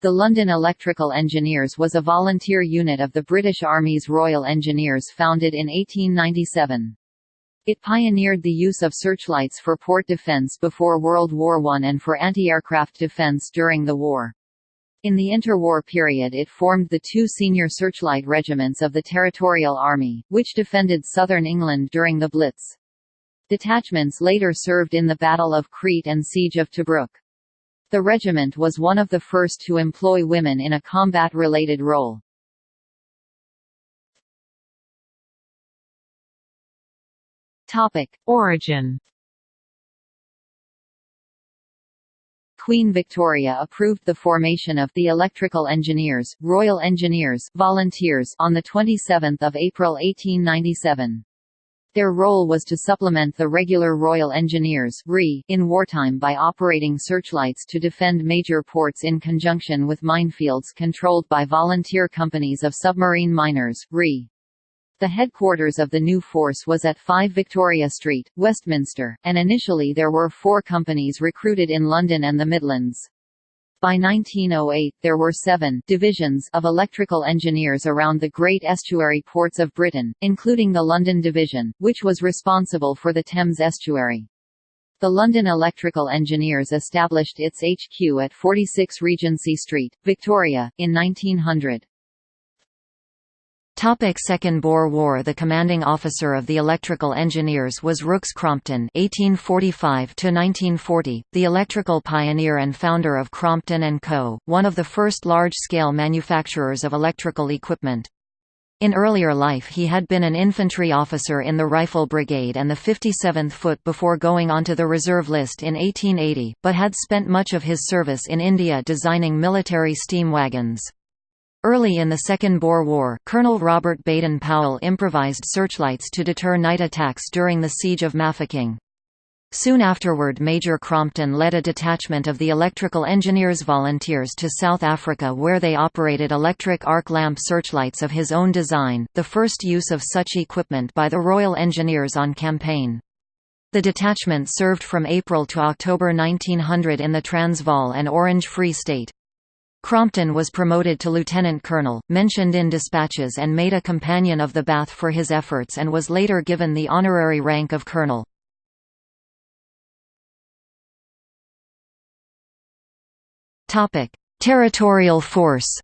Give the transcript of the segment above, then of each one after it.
The London Electrical Engineers was a volunteer unit of the British Army's Royal Engineers founded in 1897. It pioneered the use of searchlights for port defence before World War I and for anti-aircraft defence during the war. In the interwar period it formed the two senior searchlight regiments of the Territorial Army, which defended southern England during the Blitz. Detachments later served in the Battle of Crete and Siege of Tobruk. The regiment was one of the first to employ women in a combat-related role. Topic: Origin. Queen Victoria approved the formation of the Electrical Engineers, Royal Engineers, Volunteers on the 27th of April 1897. Their role was to supplement the regular Royal Engineers in wartime by operating searchlights to defend major ports in conjunction with minefields controlled by volunteer companies of submarine miners RE. The headquarters of the new force was at 5 Victoria Street, Westminster, and initially there were four companies recruited in London and the Midlands. By 1908 there were seven divisions of electrical engineers around the great estuary ports of Britain, including the London Division, which was responsible for the Thames estuary. The London Electrical Engineers established its HQ at 46 Regency Street, Victoria, in 1900. Topic Second Boer War The commanding officer of the electrical engineers was Rookes Crompton (1845–1940), the electrical pioneer and founder of Crompton & Co., one of the first large-scale manufacturers of electrical equipment. In earlier life he had been an infantry officer in the Rifle Brigade and the 57th Foot before going onto the reserve list in 1880, but had spent much of his service in India designing military steam wagons. Early in the Second Boer War, Colonel Robert Baden-Powell improvised searchlights to deter night attacks during the Siege of Mafeking. Soon afterward Major Crompton led a detachment of the Electrical Engineers Volunteers to South Africa where they operated electric arc lamp searchlights of his own design, the first use of such equipment by the Royal Engineers on campaign. The detachment served from April to October 1900 in the Transvaal and Orange Free State. Crompton was promoted to lieutenant colonel, mentioned in dispatches and made a companion of the Bath for his efforts and was later given the honorary rank of colonel. Territorial force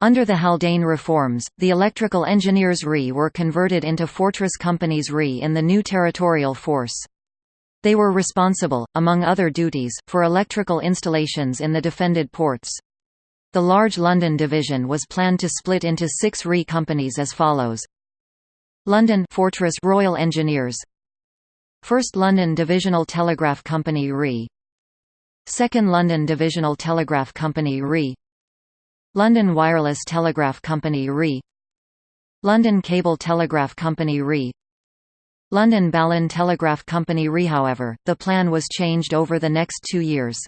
Under the Haldane reforms, the electrical engineers RE were converted into fortress companies RE in the new territorial force. They were responsible, among other duties, for electrical installations in the defended ports. The large London division was planned to split into six RE companies as follows. London Fortress Royal Engineers. 1st London Divisional Telegraph Company RE. 2nd London Divisional Telegraph Company RE. London Wireless Telegraph Company RE. London Cable Telegraph Company RE London Balloon Telegraph Company RE however, the plan was changed over the next two years.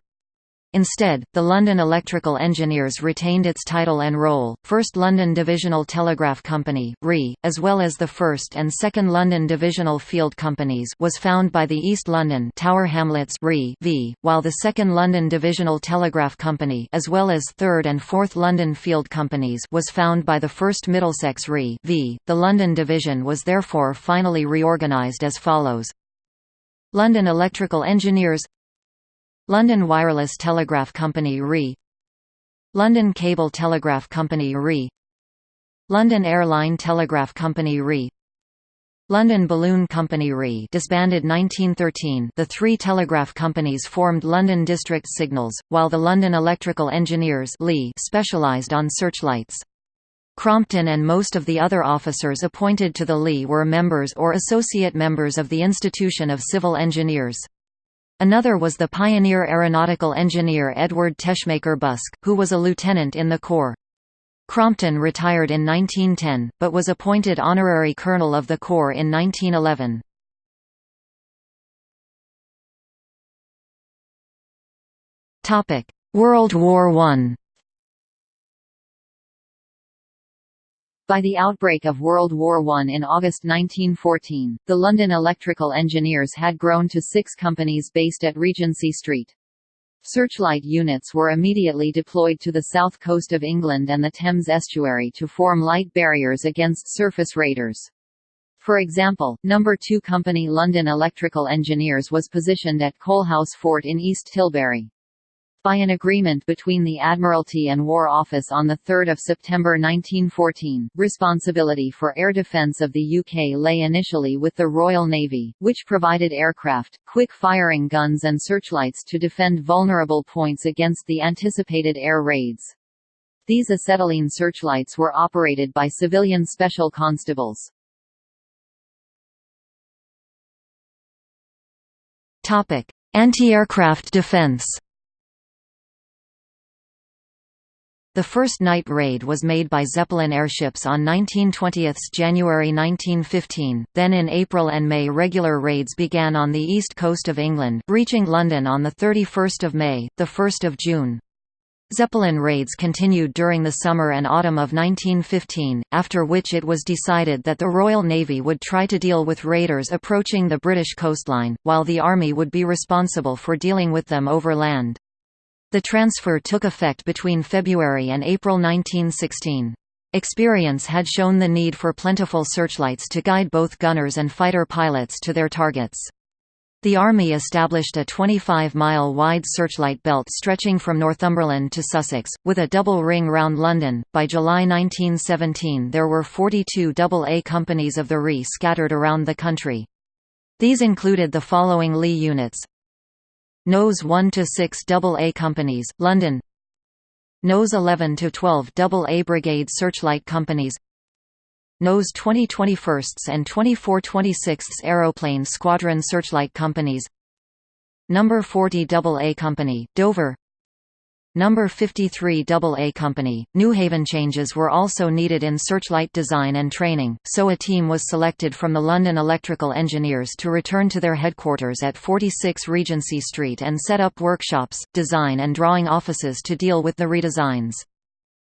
Instead, the London Electrical Engineers retained its title and role, 1st London Divisional Telegraph Company RE, as well as the 1st and 2nd London Divisional Field Companies was found by the East London Tower Hamlets RE v, while the 2nd London Divisional Telegraph Company as well as 3rd and 4th London Field Companies was found by the 1st Middlesex RE v. The London Division was therefore finally reorganised as follows London Electrical Engineers London Wireless Telegraph Company RE London Cable Telegraph Company RE London Airline Telegraph Company RE London Balloon Company RE disbanded 1913 the three telegraph companies formed London District Signals, while the London Electrical Engineers specialised on searchlights. Crompton and most of the other officers appointed to the Lee were members or associate members of the Institution of Civil Engineers. Another was the pioneer aeronautical engineer Edward Teschmaker Busk, who was a lieutenant in the Corps. Crompton retired in 1910, but was appointed honorary colonel of the Corps in 1911. World War I By the outbreak of World War I in August 1914, the London Electrical Engineers had grown to six companies based at Regency Street. Searchlight units were immediately deployed to the south coast of England and the Thames estuary to form light barriers against surface raiders. For example, No. 2 Company London Electrical Engineers was positioned at Coalhouse Fort in East Tilbury. By an agreement between the Admiralty and War Office on 3 September 1914, responsibility for air defence of the UK lay initially with the Royal Navy, which provided aircraft, quick-firing guns and searchlights to defend vulnerable points against the anticipated air raids. These acetylene searchlights were operated by civilian special constables. Anti-aircraft defence The first night raid was made by Zeppelin airships on 1920 January 1915, then in April and May regular raids began on the east coast of England, reaching London on 31 May, 1 June. Zeppelin raids continued during the summer and autumn of 1915, after which it was decided that the Royal Navy would try to deal with raiders approaching the British coastline, while the Army would be responsible for dealing with them over land. The transfer took effect between February and April 1916. Experience had shown the need for plentiful searchlights to guide both gunners and fighter pilots to their targets. The Army established a 25-mile wide searchlight belt stretching from Northumberland to Sussex, with a double ring round London. By July 1917 there were 42 AA companies of the RE scattered around the country. These included the following Lee units Nose 1 to 6 AA companies, London. Nose 11 to 12 AA Brigade Searchlight companies. Nose 20 21st and 24 26th Aeroplane Squadron Searchlight companies. Number 40 AA Company, Dover. Number 53 AA Company, Newhaven changes were also needed in searchlight design and training, so a team was selected from the London Electrical Engineers to return to their headquarters at 46 Regency Street and set up workshops, design and drawing offices to deal with the redesigns.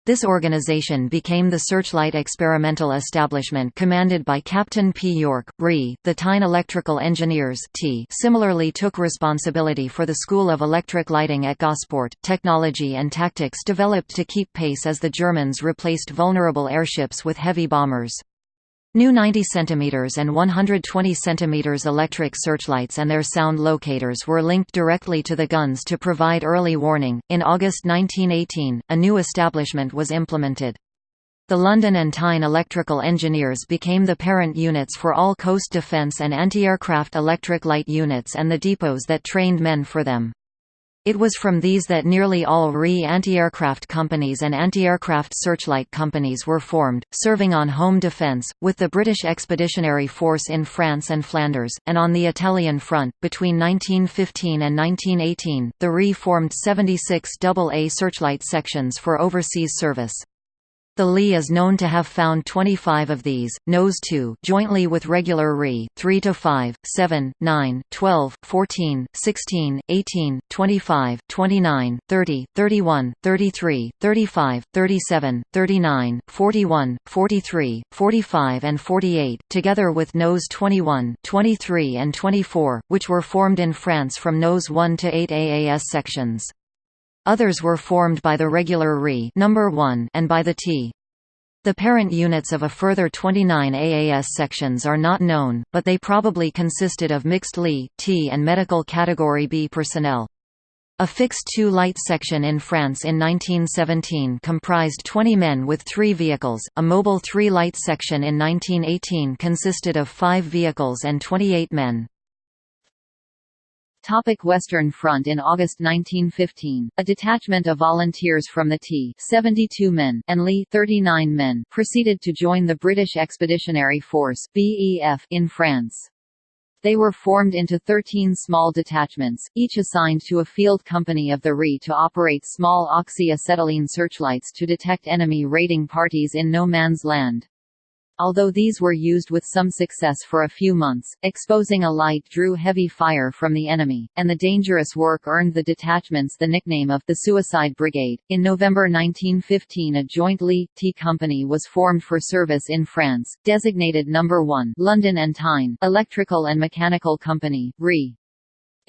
This organization became the Searchlight Experimental Establishment commanded by Captain P. York, RE. The Tyne Electrical Engineers T similarly took responsibility for the School of Electric Lighting at Gosport. Technology and tactics developed to keep pace as the Germans replaced vulnerable airships with heavy bombers. New 90 cm and 120 cm electric searchlights and their sound locators were linked directly to the guns to provide early warning. In August 1918, a new establishment was implemented. The London and Tyne Electrical Engineers became the parent units for all coast defence and anti-aircraft electric light units and the depots that trained men for them. It was from these that nearly all RE anti-aircraft companies and anti-aircraft searchlight companies were formed, serving on home defence, with the British Expeditionary Force in France and Flanders, and on the Italian front. Between 1915 and 1918, the RE formed 76 AA searchlight sections for overseas service. The Lee is known to have found 25 of these, Nose 2 jointly with regular Re, 3 to 5, 7, 9, 12, 14, 16, 18, 25, 29, 30, 31, 33, 35, 37, 39, 41, 43, 45 and 48, together with Nose 21, 23 and 24, which were formed in France from Nose 1 to 8 AAS sections. Others were formed by the regular Re number 1 and by the T. The parent units of a further 29 AAS sections are not known, but they probably consisted of mixed Li, T and medical Category B personnel. A fixed two-light section in France in 1917 comprised 20 men with three vehicles, a mobile three-light section in 1918 consisted of five vehicles and 28 men. Topic Western Front In August 1915, a detachment of volunteers from the T 72 men and Lee 39 men proceeded to join the British Expeditionary Force BEF in France. They were formed into 13 small detachments, each assigned to a field company of the RE to operate small oxy-acetylene searchlights to detect enemy raiding parties in no man's land although these were used with some success for a few months, exposing a light drew heavy fire from the enemy, and the dangerous work earned the detachments the nickname of the Suicide Brigade. In November 1915, a joint Lee T company was formed for service in France, designated Number 1 London and Tyne Electrical and Mechanical Company, RE.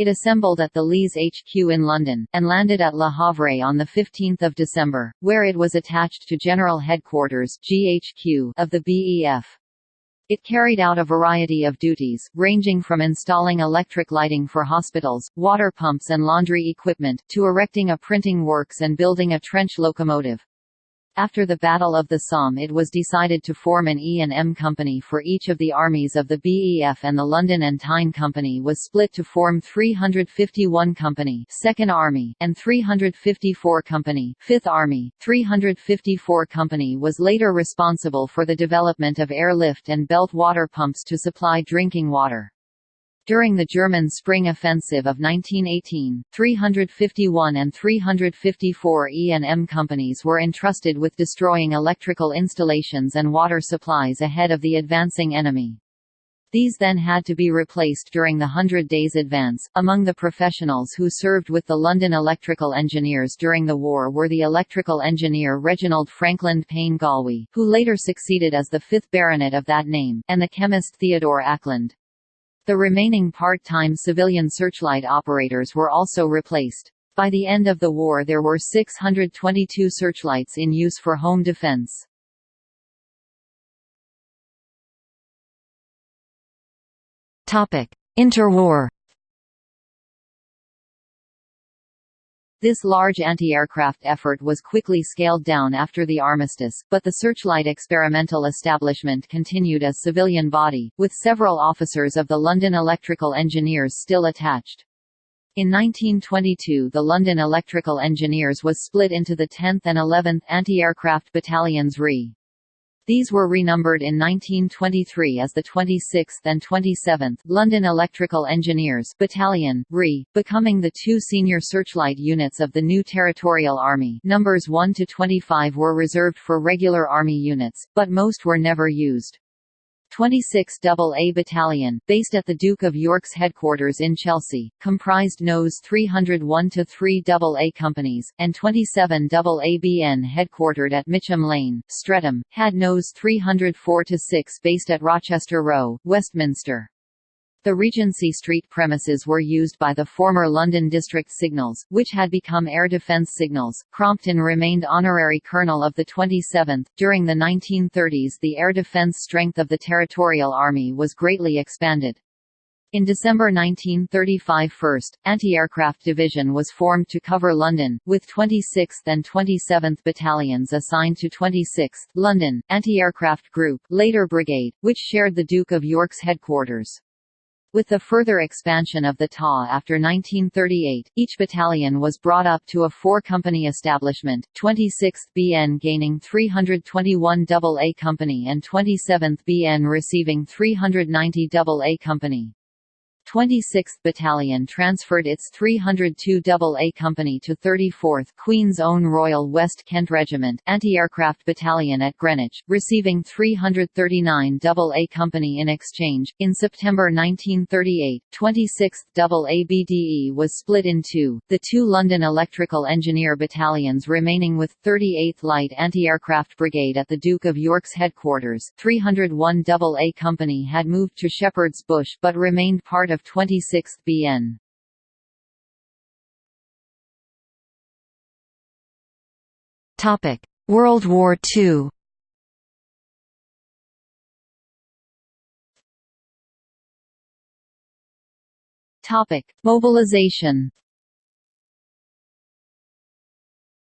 It assembled at the Lees HQ in London, and landed at Le Havre on 15 December, where it was attached to General Headquarters GHQ of the BEF. It carried out a variety of duties, ranging from installing electric lighting for hospitals, water pumps and laundry equipment, to erecting a printing works and building a trench locomotive. After the Battle of the Somme it was decided to form an E&M company for each of the armies of the BEF and the London and Tyne Company was split to form 351 Company 2nd Army and 354 Company 5th Army. 354 Company was later responsible for the development of airlift and belt water pumps to supply drinking water. During the German Spring Offensive of 1918, 351 and 354 E&M companies were entrusted with destroying electrical installations and water supplies ahead of the advancing enemy. These then had to be replaced during the Hundred Days Advance. Among the professionals who served with the London Electrical Engineers during the war were the electrical engineer Reginald Frankland Payne Gallwey, who later succeeded as the fifth baronet of that name, and the chemist Theodore Acland. The remaining part-time civilian searchlight operators were also replaced. By the end of the war there were 622 searchlights in use for home defense. Interwar This large anti-aircraft effort was quickly scaled down after the armistice, but the Searchlight experimental establishment continued as civilian body, with several officers of the London Electrical Engineers still attached. In 1922 the London Electrical Engineers was split into the 10th and 11th Anti-Aircraft Battalions RE. These were renumbered in 1923 as the 26th and 27th London Electrical Engineers Battalion, RE, becoming the two senior searchlight units of the new Territorial Army. Numbers 1 to 25 were reserved for regular Army units, but most were never used. 26 AA Battalion, based at the Duke of York's headquarters in Chelsea, comprised NOS 301-3 AA companies, and 27 AABN headquartered at Mitcham Lane, Streatham, had NOS 304-6 based at Rochester Row, Westminster. The Regency Street premises were used by the former London District Signals, which had become Air Defence Signals. Crompton remained honorary colonel of the 27th. During the 1930s, the air defence strength of the Territorial Army was greatly expanded. In December 1935 1st, Anti-Aircraft Division was formed to cover London, with 26th and 27th Battalions assigned to 26th, London, Anti-Aircraft Group, later Brigade, which shared the Duke of York's headquarters. With the further expansion of the TA after 1938, each battalion was brought up to a four-company establishment, 26th BN gaining 321 AA Company and 27th BN receiving 390 AA Company. 26th Battalion transferred its 302 AA Company to 34th Queen's Own Royal West Kent Regiment anti-aircraft battalion at Greenwich, receiving 339 AA Company in exchange. In September 1938, 26th AABDE was split in two, the two London Electrical Engineer battalions remaining with 38th Light Anti-Aircraft Brigade at the Duke of York's headquarters. 301 AA Company had moved to Shepherd's Bush but remained part of of 26th BN. Topic: World War II. Topic: Mobilization.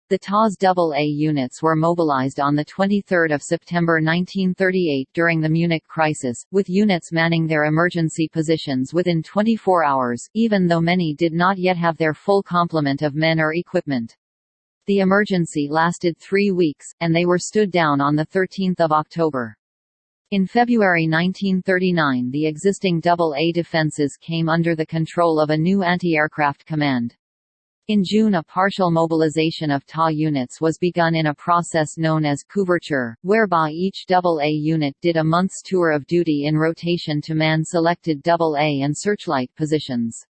The TAS AA units were mobilized on 23 September 1938 during the Munich crisis, with units manning their emergency positions within 24 hours, even though many did not yet have their full complement of men or equipment. The emergency lasted three weeks, and they were stood down on 13 October. In February 1939 the existing AA defences came under the control of a new anti-aircraft command. In June a partial mobilization of TA units was begun in a process known as couverture, whereby each AA unit did a month's tour of duty in rotation to man selected AA and searchlight positions.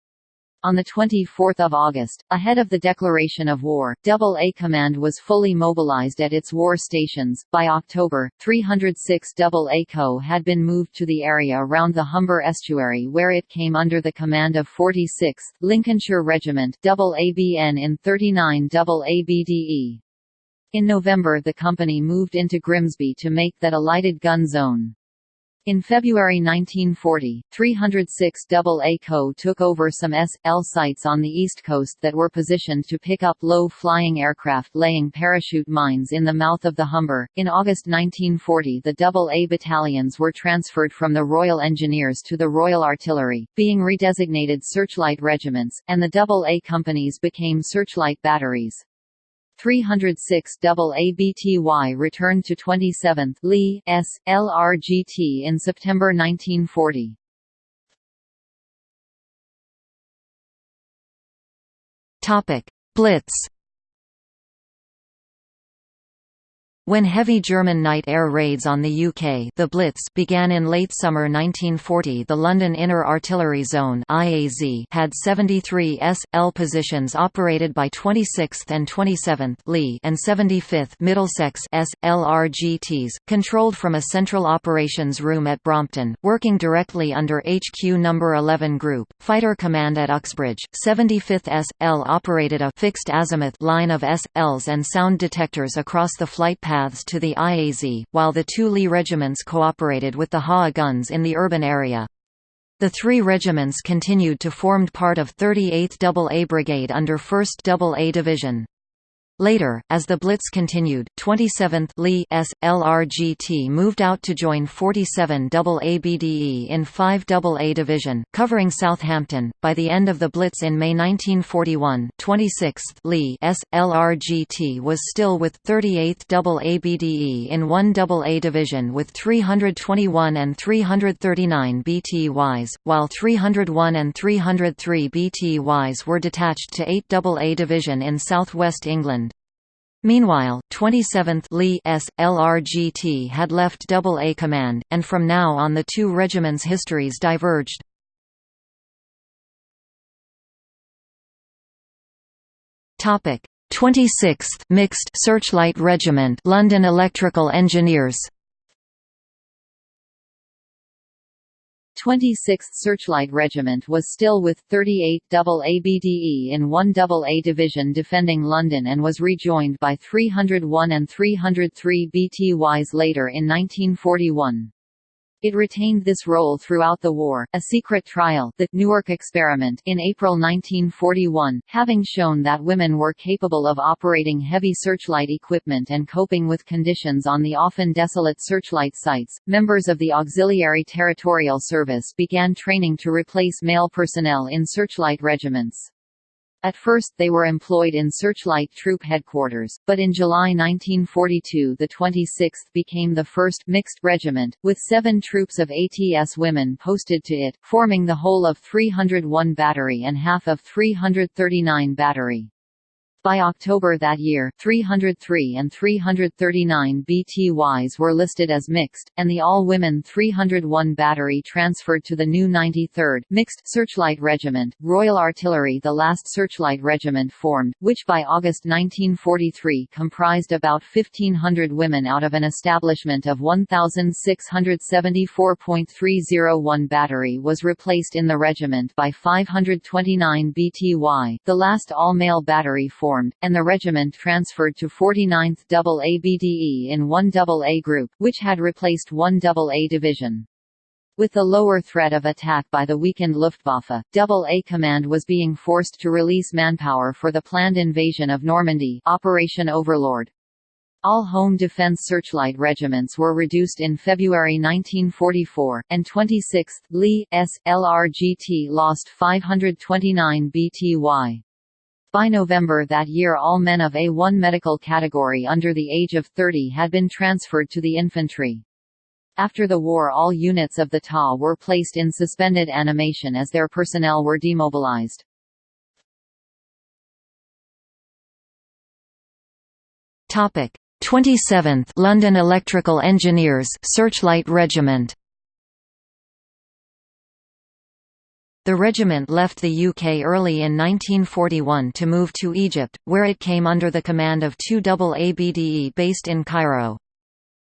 On 24 August, ahead of the declaration of war, Double A Command was fully mobilized at its war stations. By October, 306 Double A Co had been moved to the area around the Humber estuary where it came under the command of 46th Lincolnshire Regiment ABN in 39 Double ABDE. In November the company moved into Grimsby to make that a lighted gun zone. In February 1940, 306 AA Co took over some S.L sites on the east coast that were positioned to pick up low-flying aircraft laying parachute mines in the mouth of the Humber. In August 1940 the AA battalions were transferred from the Royal Engineers to the Royal Artillery, being redesignated searchlight regiments, and the AA companies became searchlight batteries. 306 ABTY returned to 27th Lee S. LRGT in September 1940. Topic: Blitz When heavy German night air raids on the UK the Blitz began in late summer 1940 the London Inner Artillery Zone IAZ had 73 S.L positions operated by 26th and 27th Lee and 75th Middlesex S.L.R.G.Ts, controlled from a central operations room at Brompton, working directly under HQ No. 11 Group, Fighter Command at Uxbridge. 75th S.L operated a fixed azimuth line of S.Ls and sound detectors across the flight path paths to the IAZ, while the two Lee regiments cooperated with the HA guns in the urban area. The three regiments continued to formed part of 38th AA Brigade under 1st AA Division. Later, as the Blitz continued, 27th Lee S. LRGT moved out to join 47 ABDE in 5 AA Division, covering Southampton. By the end of the Blitz in May 1941, 26th Lee S. LRGT was still with 38th ABDE in 1 AA Division with 321 and 339 BTYs, while 301 and 303 BTYs were detached to 8 AA Division in southwest England. Meanwhile, 27th Lee S. LRGT had left Double A Command, and from now on the two regiments' histories diverged. Topic: 26th Mixed Searchlight Regiment, London Electrical Engineers. 26th Searchlight Regiment was still with 38 ABDE in 1 AA Division defending London and was rejoined by 301 and 303 BTYs later in 1941. It retained this role throughout the war. A secret trial, the Newark experiment, in April 1941, having shown that women were capable of operating heavy searchlight equipment and coping with conditions on the often desolate searchlight sites, members of the Auxiliary Territorial Service began training to replace male personnel in searchlight regiments. At first they were employed in Searchlight Troop Headquarters, but in July 1942 the 26th became the first mixed regiment, with seven troops of ATS women posted to it, forming the whole of 301 Battery and half of 339 Battery. By October that year, 303 and 339 BTYs were listed as mixed, and the all-women 301 battery transferred to the new 93rd Mixed Searchlight Regiment, Royal Artillery the last Searchlight Regiment formed, which by August 1943 comprised about 1,500 women out of an establishment of 1,674.301 battery was replaced in the regiment by 529 BTY, the last all-male battery formed formed, and the regiment transferred to 49th AA in 1 AA Group, which had replaced 1 AA Division. With the lower threat of attack by the weakened Luftwaffe, AA Command was being forced to release manpower for the planned invasion of Normandy Operation Overlord. All home defense searchlight regiments were reduced in February 1944, and 26th Lee S. LRGT lost 529 BTY. By November that year all men of A1 medical category under the age of 30 had been transferred to the infantry. After the war all units of the TA were placed in suspended animation as their personnel were demobilized. Topic: 27th London Electrical Engineers Searchlight Regiment The regiment left the UK early in 1941 to move to Egypt, where it came under the command of 2 ABDE based in Cairo.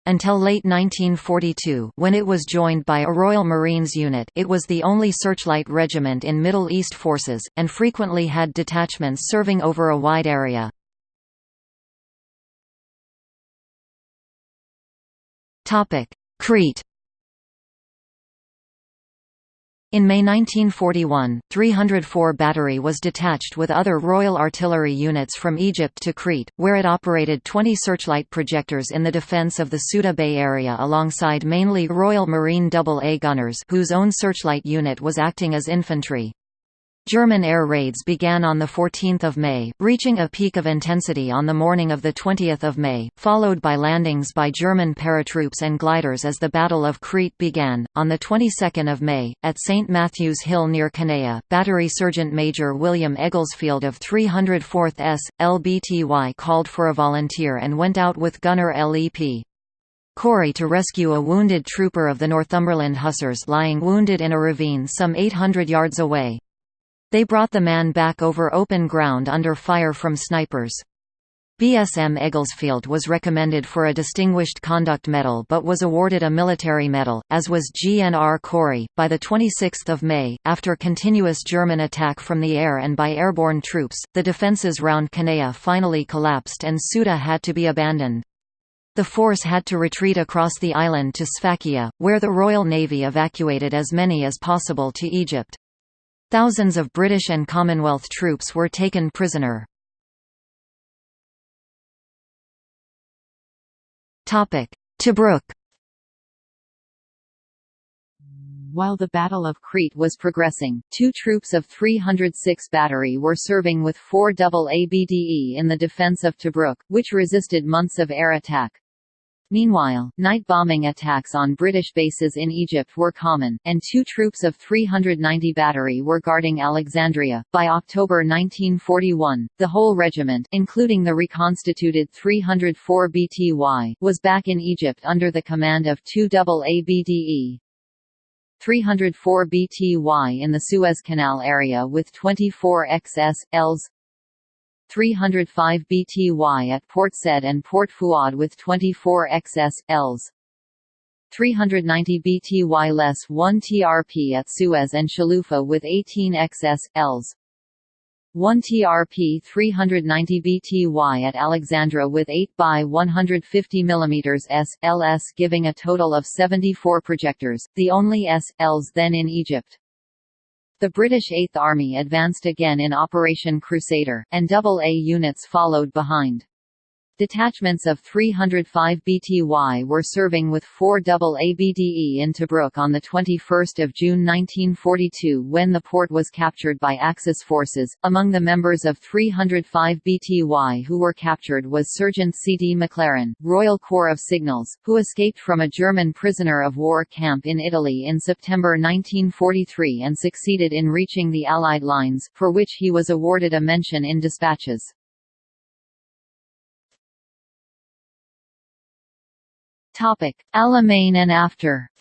Until late 1942 when it was joined by a Royal Marines unit it was the only searchlight regiment in Middle East forces, and frequently had detachments serving over a wide area. Crete in May 1941, 304 Battery was detached with other Royal Artillery units from Egypt to Crete, where it operated 20 searchlight projectors in the defence of the Suda Bay area alongside mainly Royal Marine AA gunners whose own searchlight unit was acting as infantry. German air raids began on 14 May, reaching a peak of intensity on the morning of 20 May, followed by landings by German paratroops and gliders as the Battle of Crete began. On the 22nd of May, at St. Matthew's Hill near Canea, Battery Sergeant Major William Egglesfield of 304th S. LBTY called for a volunteer and went out with gunner LEP. Corey to rescue a wounded trooper of the Northumberland Hussars lying wounded in a ravine some 800 yards away. They brought the man back over open ground under fire from snipers. BSM Egglesfield was recommended for a Distinguished Conduct Medal but was awarded a military medal, as was GNR Corey. By 26 May, after continuous German attack from the air and by airborne troops, the defences round Canea finally collapsed and Suda had to be abandoned. The force had to retreat across the island to Sfakia, where the Royal Navy evacuated as many as possible to Egypt. Thousands of British and Commonwealth troops were taken prisoner. Tobruk While the Battle of Crete was progressing, two troops of 306 Battery were serving with 4 double ABDE in the defense of Tobruk, which resisted months of air attack. Meanwhile, night bombing attacks on British bases in Egypt were common, and two troops of 390 Battery were guarding Alexandria. By October 1941, the whole regiment, including the reconstituted 304 BTY, was back in Egypt under the command of 2 ABDE. 304 BTY in the Suez Canal area with 24 XS, Ls, 305 BTY at Port Said and Port Fuad with 24 XS, Ls. 390 BTY less 1 TRP at Suez and Shalufa with 18 XS, Ls. 1 TRP 390 BTY at Alexandria with 8 by 150 mm S, LS giving a total of 74 projectors, the only S, Ls then in Egypt. The British Eighth Army advanced again in Operation Crusader, and AA units followed behind. Detachments of 305 BTY were serving with 4 double ABDE in Tobruk on 21 June 1942 when the port was captured by Axis forces. Among the members of 305 BTY who were captured was Sergeant C. D. McLaren, Royal Corps of Signals, who escaped from a German prisoner of war camp in Italy in September 1943 and succeeded in reaching the Allied lines, for which he was awarded a mention in dispatches. Topic: Alamein and after.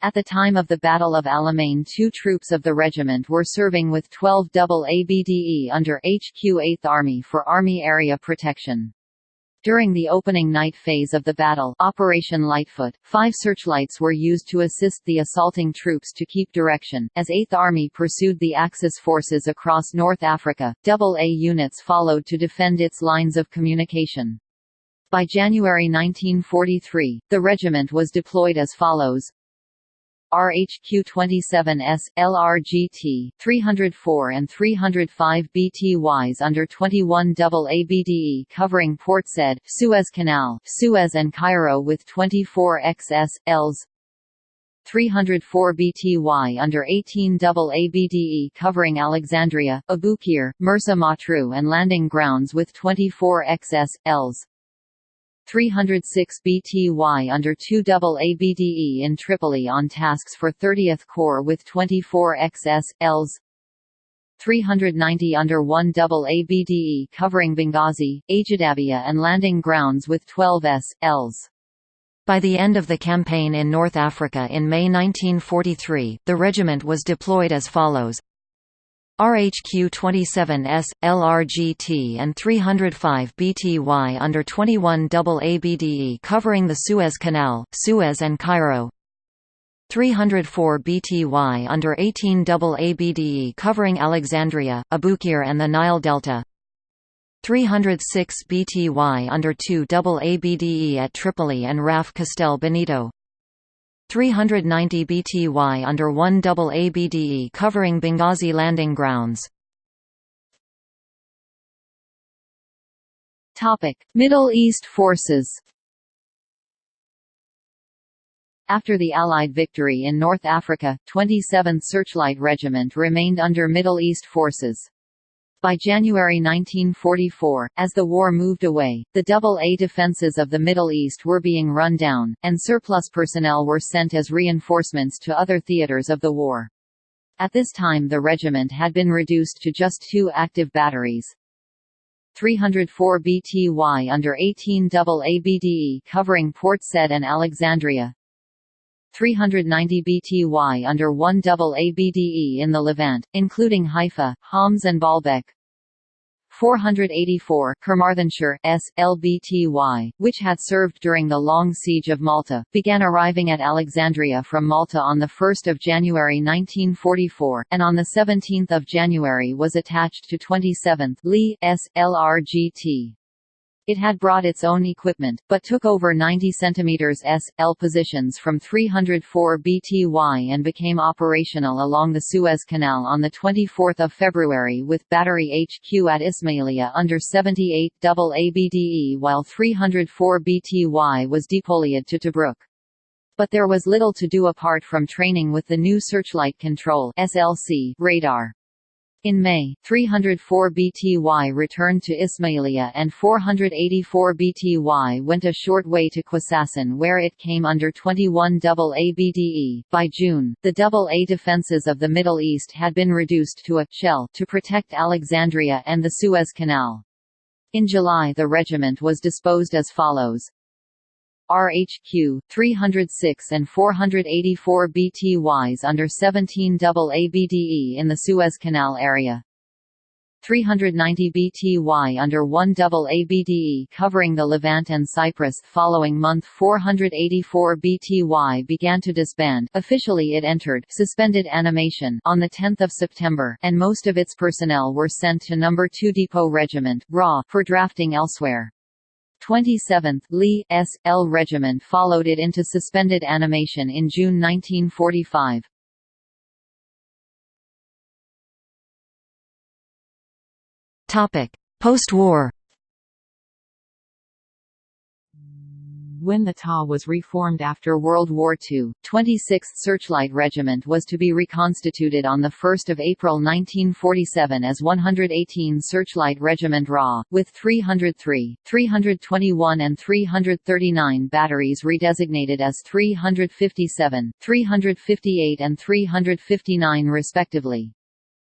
At the time of the Battle of Alamein two troops of the regiment were serving with 12 double ABDE under HQ 8th Army for Army Area Protection. During the opening night phase of the battle Operation Lightfoot, five searchlights were used to assist the assaulting troops to keep direction. As 8th Army pursued the Axis forces across North Africa, AA units followed to defend its lines of communication. By January 1943, the regiment was deployed as follows RHQ-27S, LRGT, 304 and 305 BTYs under 21 double ABDE covering Port Said, Suez Canal, Suez and Cairo with 24 XS, Ls, 304 BTY under 18 double ABDE covering Alexandria, Abukir, Mersa Matruh and landing grounds with 24 XS, Ls. 306 BTY under 2 double ABDE in Tripoli on tasks for 30th Corps with 24 XS, Ls. 390 under 1 double ABDE covering Benghazi, Ajdabiya and landing grounds with 12 S, Ls. By the end of the campaign in North Africa in May 1943, the regiment was deployed as follows RHQ-27S, LRGT and 305 BTY under 21 ABDE covering the Suez Canal, Suez and Cairo. 304 BTY under 18 ABDE covering Alexandria, Abukir and the Nile Delta. 306 BTY under 2 ABDE at Tripoli and RAF Castel Benito 390 BTY under 1 double ABDE covering Benghazi landing grounds Middle East forces After the Allied victory in North Africa, 27th Searchlight Regiment remained under Middle East forces. By January 1944, as the war moved away, the double-A defences of the Middle East were being run down, and surplus personnel were sent as reinforcements to other theatres of the war. At this time the regiment had been reduced to just two active batteries. 304 BTY under 18 double ABDE covering Port Said and Alexandria, 390 BTY under 1 double ABDE in the Levant, including Haifa, Homs and Baalbek. 484 Carmarthenshire S. LBTY, which had served during the Long Siege of Malta, began arriving at Alexandria from Malta on 1 January 1944, and on 17 January was attached to 27th Lee S. LRGT. It had brought its own equipment, but took over 90 cm S.L positions from 304 BTY and became operational along the Suez Canal on 24 February with Battery HQ at Ismailia under 78 ABDE while 304 BTY was deployed to Tobruk. But there was little to do apart from training with the new Searchlight Control SLC radar. In May, 304 BTY returned to Ismailia and 484 BTY went a short way to Qasasan where it came under 21 double ABDE. By June, the double A defences of the Middle East had been reduced to a shell to protect Alexandria and the Suez Canal. In July the regiment was disposed as follows. RHQ, 306 and 484 BTYs under 17 ABDE in the Suez Canal area. 390 BTY under 1 double ABDE covering the Levant and Cyprus following month 484 BTY began to disband officially it entered suspended animation on 10 September and most of its personnel were sent to No. 2 Depot Regiment RA for drafting elsewhere. 27th Lee S. L Regiment followed it into suspended animation in June 1945. Post-war when the TA was reformed after World War II, 26th Searchlight Regiment was to be reconstituted on 1 April 1947 as 118 Searchlight Regiment RA, with 303, 321 and 339 batteries redesignated as 357, 358 and 359 respectively.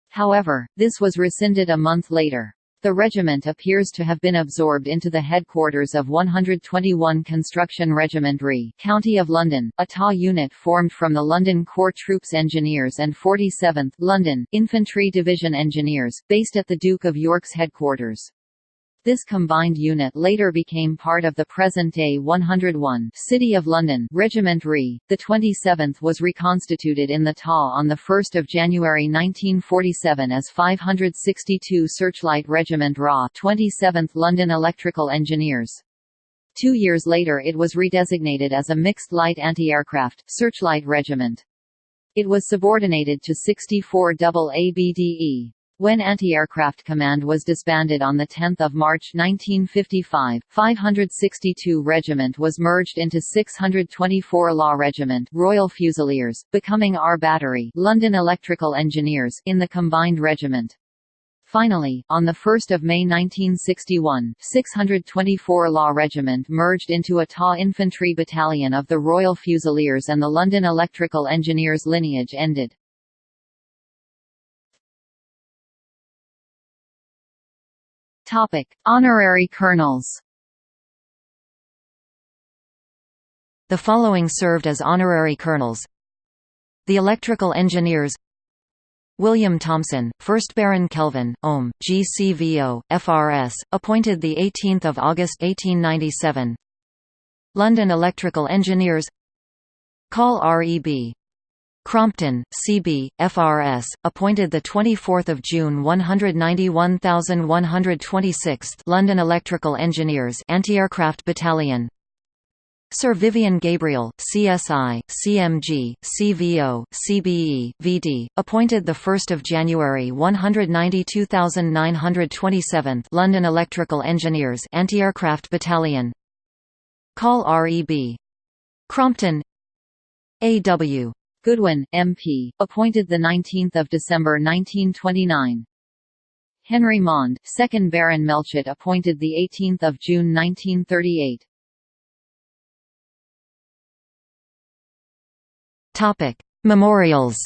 However, this was rescinded a month later. The regiment appears to have been absorbed into the headquarters of 121 Construction Regiment RE County of London, a TA unit formed from the London Corps Troops Engineers and 47th London Infantry Division Engineers, based at the Duke of York's headquarters. This combined unit later became part of the present-day 101 City of London Regiment RE. The 27th was reconstituted in the TA on 1 January 1947 as 562 Searchlight Regiment RA 27th London Electrical Engineers. Two years later it was redesignated as a mixed light anti-aircraft Searchlight Regiment. It was subordinated to 64 double ABDE. When Anti-Aircraft Command was disbanded on 10 March 1955, 562 Regiment was merged into 624 Law Regiment Royal Fusiliers, becoming R Battery London Electrical Engineers in the combined regiment. Finally, on 1 May 1961, 624 Law Regiment merged into a TA Infantry Battalion of the Royal Fusiliers and the London Electrical Engineers lineage ended. Topic: Honorary colonels. The following served as honorary colonels. The electrical engineers. William Thomson, 1st Baron Kelvin, Ohm, GCVO, FRS, appointed 18 August 1897 London Electrical Engineers. Call REB Crompton, CB, FRS, appointed 24 June 191126 London Electrical Engineers Anti-Aircraft Battalion. Sir Vivian Gabriel, CSI, CMG, CVO, CBE, VD, appointed 1 January 192927 London Electrical Engineers Anti-Aircraft Battalion. Call REB Crompton. A.W. Goodwin, MP, appointed 19 December 1929. Henry Mond, 2nd Baron Melchett appointed 18 June 1938. Memorials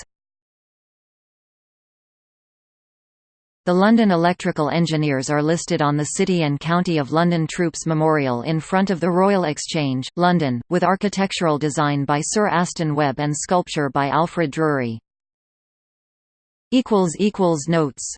The London Electrical Engineers are listed on the City and County of London Troops Memorial in front of the Royal Exchange, London, with architectural design by Sir Aston Webb and sculpture by Alfred Drury. Notes